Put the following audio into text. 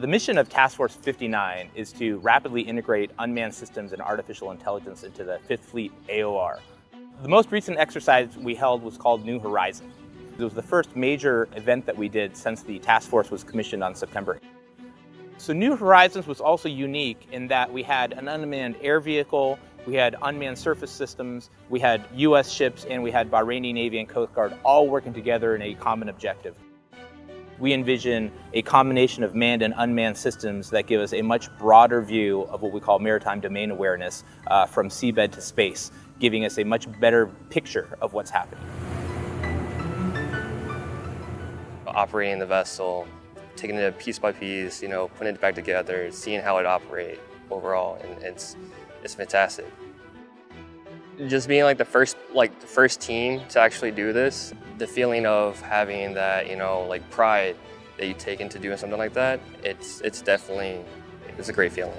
The mission of Task Force 59 is to rapidly integrate unmanned systems and artificial intelligence into the Fifth Fleet AOR. The most recent exercise we held was called New Horizon. It was the first major event that we did since the task force was commissioned on September. So New Horizons was also unique in that we had an unmanned air vehicle, we had unmanned surface systems, we had US ships, and we had Bahraini Navy and Coast Guard all working together in a common objective we envision a combination of manned and unmanned systems that give us a much broader view of what we call maritime domain awareness uh, from seabed to space, giving us a much better picture of what's happening. Operating the vessel, taking it piece by piece, you know, putting it back together, seeing how it operates overall, and it's, it's fantastic just being like the first like the first team to actually do this the feeling of having that you know like pride that you take into doing something like that it's it's definitely it's a great feeling